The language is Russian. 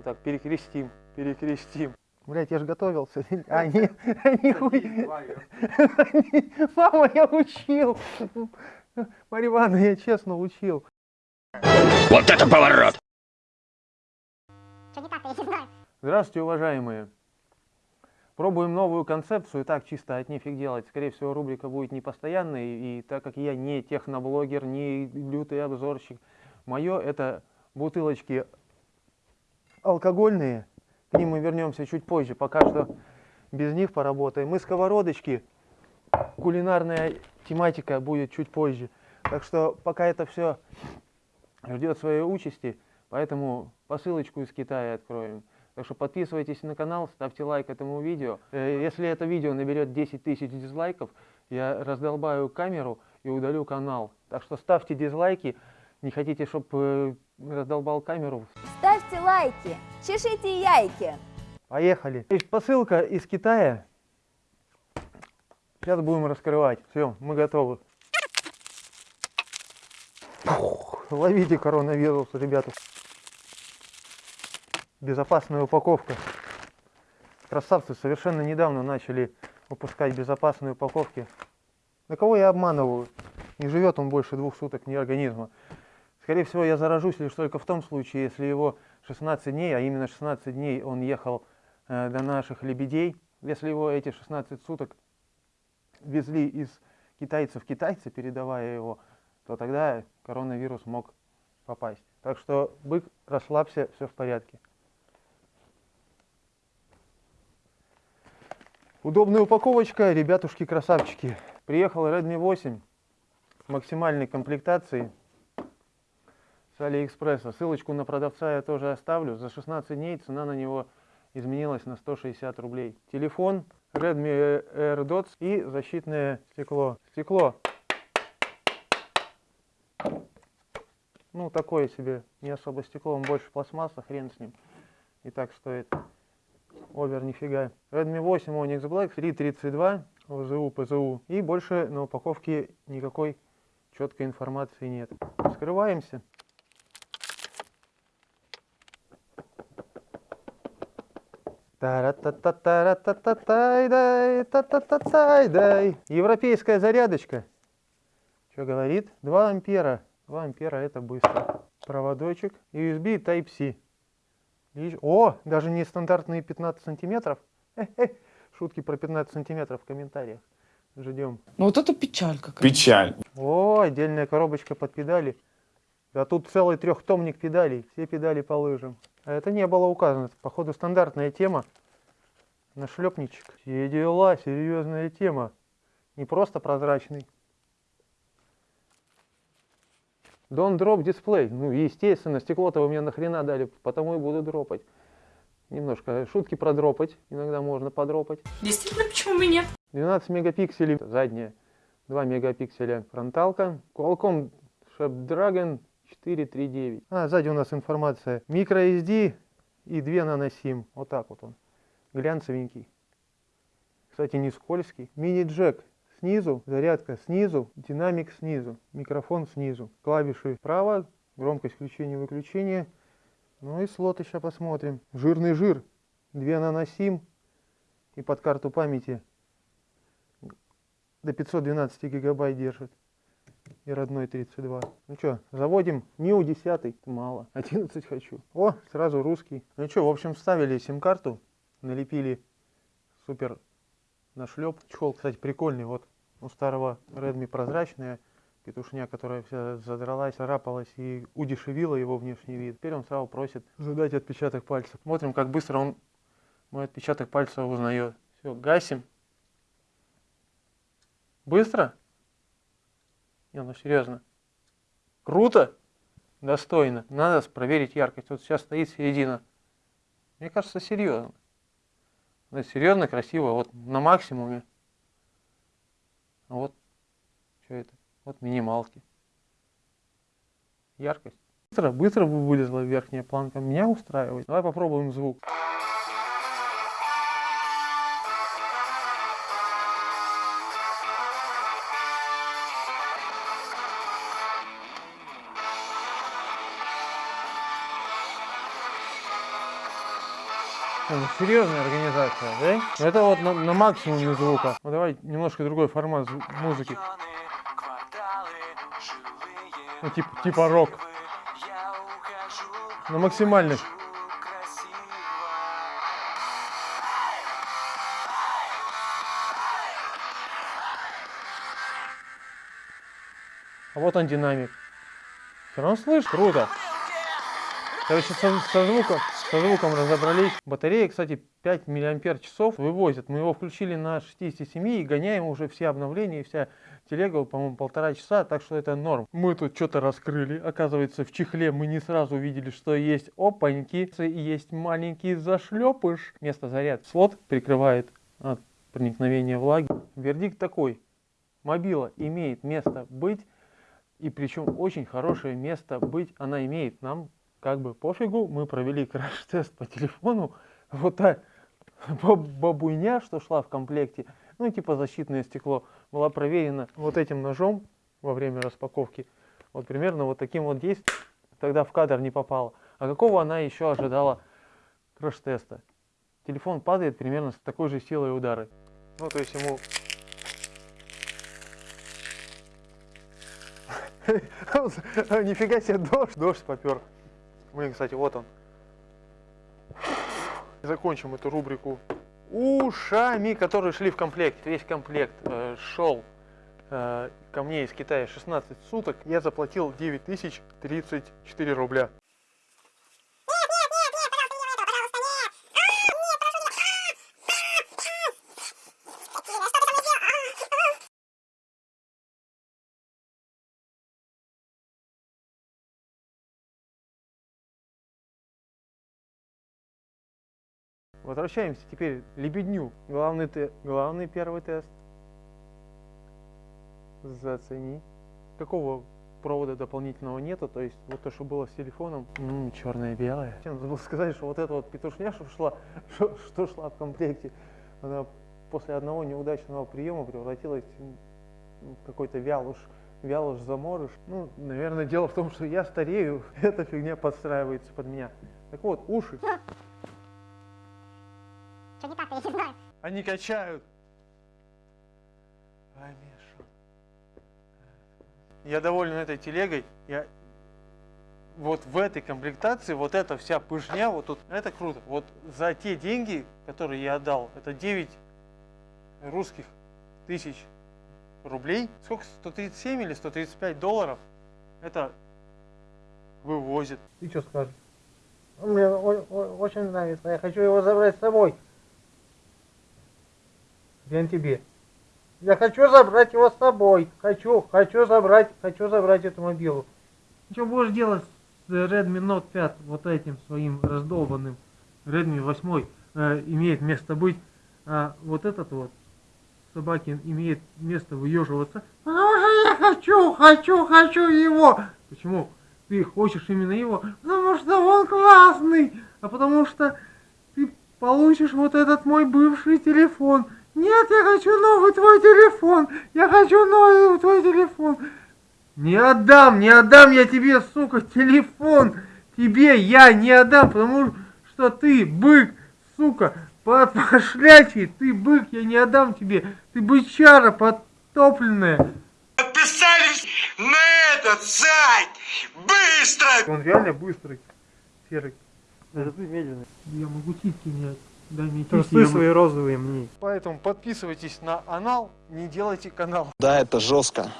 Вот так, перекрестим, перекрестим. Блять, я же готовился. А, не, нихуя. Мама, я учил. Марья Ивановна, я честно учил. Вот это поворот! Что не так-то, я не знаю. Здравствуйте, уважаемые. Пробуем новую концепцию, так чисто от нефиг делать. Скорее всего, рубрика будет не постоянной, и так как я не техноблогер, не лютый обзорщик, мое это бутылочки алкогольные, к ним мы вернемся чуть позже, пока что без них поработаем. Мы сковородочки, кулинарная тематика будет чуть позже. Так что пока это все ждет своей участи, поэтому посылочку из Китая откроем. Так что подписывайтесь на канал, ставьте лайк этому видео. Э, Если это видео наберет 10 тысяч дизлайков, я раздолбаю камеру и удалю канал. Так что ставьте дизлайки. Не хотите, чтобы раздолбал камеру? Ставьте лайки, чешите яйки. Поехали. Посылка из Китая. Сейчас будем раскрывать. Все, мы готовы. Фух, ловите коронавирус, ребята. Безопасная упаковка. Красавцы совершенно недавно начали выпускать безопасные упаковки. На кого я обманываю? Не живет он больше двух суток ни организма. Скорее всего, я заражусь лишь только в том случае, если его 16 дней, а именно 16 дней он ехал э, до наших лебедей. Если его эти 16 суток везли из китайца в китайца, передавая его, то тогда коронавирус мог попасть. Так что, бык, расслабься, все в порядке. Удобная упаковочка, ребятушки-красавчики. Приехал Redmi 8 максимальной комплектации Алиэкспресса. Ссылочку на продавца я тоже оставлю. За 16 дней цена на него изменилась на 160 рублей. Телефон Redmi AirDots и защитное стекло. Стекло. Ну, такое себе, не особо стекло, он больше пластмасса, хрен с ним. И так стоит. Овер нифига. Redmi 8 Onyx Black 332 ОЗУ, ПЗУ. И больше на упаковке никакой четкой информации нет. Скрываемся. Европейская зарядочка. Что говорит? 2 ампера. 2 ампера это быстро. Проводочек. USB Type-C. О, даже не стандартные 15 сантиметров. Шутки про 15 сантиметров в комментариях. Ждем. Ну вот это печаль какая. Печаль. О, отдельная коробочка под педали. Да тут целый трехтомник педалей. Все педали по лыжам. А это не было указано. Это, походу, стандартная тема. Нашлепничек. Все дела, серьезная тема. Не просто прозрачный. Don't drop display. Ну, естественно, стекло-то вы мне нахрена дали, потому и буду дропать. Немножко шутки продропать, иногда можно подропать. Действительно, почему бы нет? 12 мегапикселей задняя, 2 мегапикселя фронталка. Qualcomm Snapdragon 439. А, сзади у нас информация. microSD и 2 наносим. Вот так вот он. Глянцевенький. Кстати, не скользкий. Мини-джек снизу, зарядка снизу, динамик снизу, микрофон снизу. Клавиши справа, громкость включения-выключения. Ну и слоты сейчас посмотрим. Жирный жир. 2 наносим. И под карту памяти до 512 гигабайт держит. И родной 32. Ну что, заводим НИУ 10. Мало. 11 хочу. О, сразу русский. Ну что, в общем, вставили сим-карту. Налепили супер нашлеп. Чехол, кстати, прикольный. Вот у старого Redmi прозрачная петушня, которая вся задралась, царапалась и удешевила его внешний вид. Теперь он сразу просит задать отпечаток пальца. Смотрим, как быстро он мой отпечаток пальца узнает. Все, гасим. Быстро? Не, ну серьезно. Круто? Достойно. Надо проверить яркость. Вот сейчас стоит середина. Мне кажется, серьезно. Да, серьезно, красиво. Вот на максимуме. Вот, что это? Вот минималки. Яркость. Быстро, быстро вылезла верхняя планка. Меня устраивает. Давай попробуем звук. Серьезная организация, да? Это вот на, на максимуме звука. Ну давай немножко другой формат музыки. Ну типа, типа рок. На максимальных. А вот он динамик. Все равно слышь, круто. Короче, со, со звуком, со звуком разобрались. Батарея, кстати, 5 миллиампер часов вывозит. Мы его включили на 67 и гоняем уже все обновления, и вся телега, по-моему, полтора часа, так что это норм. Мы тут что-то раскрыли. Оказывается, в чехле мы не сразу увидели, что есть опаньки, и есть маленький зашлепыш. Место заряд. Слот прикрывает от проникновения влаги. Вердикт такой. Мобила имеет место быть, и причем очень хорошее место быть она имеет. Нам как бы пофигу, мы провели краш-тест по телефону. Вот та баб- бабуйня, что шла в комплекте, ну типа защитное стекло, была проверена вот этим ножом во время распаковки. Вот примерно вот таким вот действием тогда в кадр не попала. А какого она еще ожидала краш-теста? Телефон падает примерно с такой же силой удары. Ну то есть ему Нифига себе, дождь, дождь попер. Блин, кстати, вот он. Закончим эту рубрику ушами, которые шли в комплекте. Весь комплект э, шел э, ко мне из Китая 16 суток. Я заплатил 9034 рубля. Возвращаемся теперь лебедню. Главный, те- главный первый тест. Зацени. Какого провода дополнительного нету, то есть вот то, что было с телефоном, черное белое. Чем забыл сказать, что вот эта вот петушня, что шла, что, что шла в комплекте, она после одного неудачного приема превратилась в какой-то вялуш, вялуш заморыш. Ну, наверное, дело в том, что я старею, эта фигня подстраивается под меня. Так вот, уши. Что не так, я не знаю. Они качают. Ай, Миша. Я доволен этой телегой. Я вот в этой комплектации, вот эта вся пышня, вот тут, это круто. Вот за те деньги, которые я отдал, это 9 русских тысяч рублей. Сколько? 137 или 135 долларов? Это вывозит. Ты что скажешь? Мне очень нравится. Я хочу его забрать с собой. Блин тебе. Я хочу забрать его с собой. Хочу, хочу забрать, хочу забрать эту мобилу. Что будешь делать с Redmi Note 5 вот этим своим раздолбанным? Redmi 8 э, имеет место быть, а вот этот вот собакин имеет место выеживаться. Потому что я хочу, хочу, хочу его. Почему? Ты хочешь именно его, потому что он классный, а потому что ты получишь вот этот мой бывший телефон. Нет, я хочу новый твой телефон. Я хочу новый твой телефон. Не отдам, не отдам я тебе, сука, телефон. Тебе я не отдам, потому что ты бык, сука, пошлячий. Ты бык, я не отдам тебе. Ты бычара подтопленная. Подписались на этот сайт! Быстро! Он реально быстрый, серый. Это ты медленный. Я могу титьки менять. Мне Трусы титьки. я свои розовые мне. Поэтому подписывайтесь на анал, не делайте канал. Да, это жестко.